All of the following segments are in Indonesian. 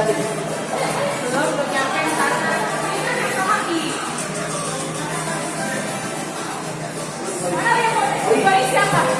sakit? Belum, belum nyampe sana. Oh, siapa?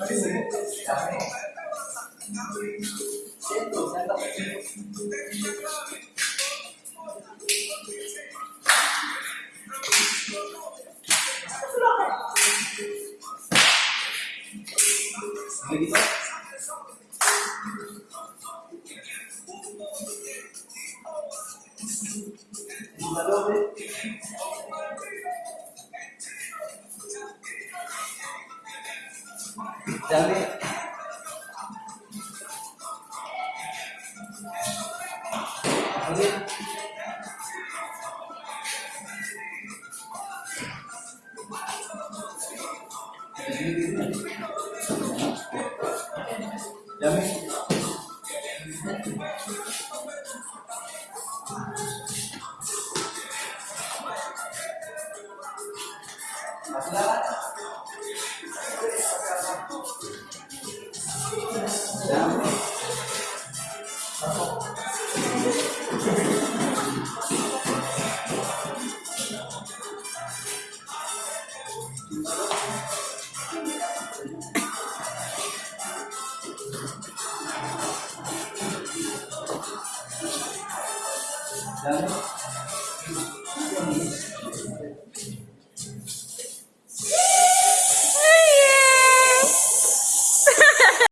Gracias. Berlepas korek lagi ya. Dan